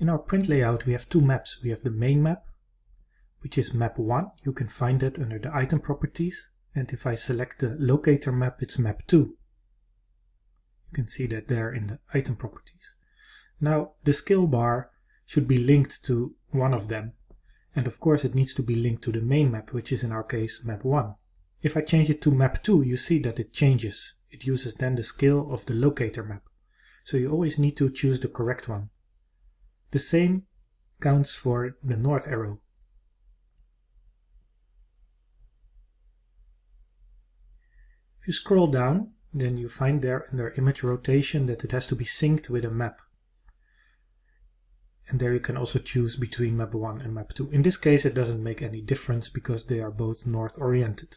In our print layout we have two maps. We have the main map, which is map 1. You can find that under the item properties. And if I select the locator map, it's map 2. You can see that there in the item properties. Now the scale bar should be linked to one of them. And of course it needs to be linked to the main map, which is in our case map 1. If I change it to map 2, you see that it changes. It uses then the scale of the locator map. So you always need to choose the correct one. The same counts for the north arrow. If you scroll down, then you find there under image rotation that it has to be synced with a map. And there you can also choose between map 1 and map 2. In this case it doesn't make any difference because they are both north oriented.